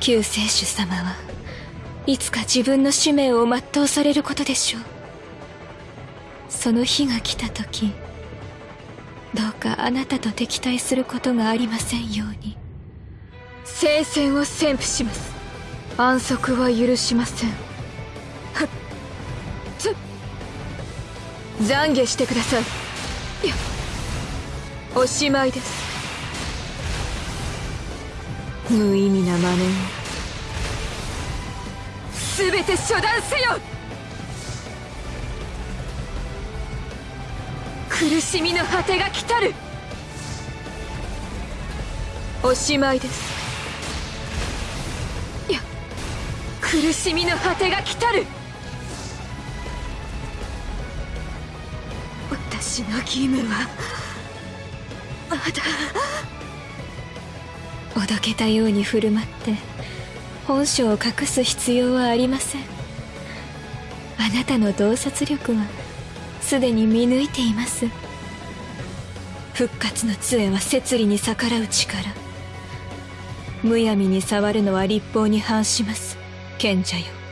救世主様はいつか自分の使命を全うされることでしょう。その日が来た時どうかあなたと敵対することがありませんように。聖戦を宣布します。安息は許しません。はっ。つ。懺悔してください。いやおしまいです。無意味な真似を。全て処断せよ！苦しみの果てが来たる！おしまいです。いや苦しみの果てが来たる！私の義務はまだ。おどけたように振る舞って本性を隠す必要はありません。あなたの洞察力はすでに見抜いています。復活の杖は摂理に逆らう力。むやみに触るのは立法に反します。賢者よ。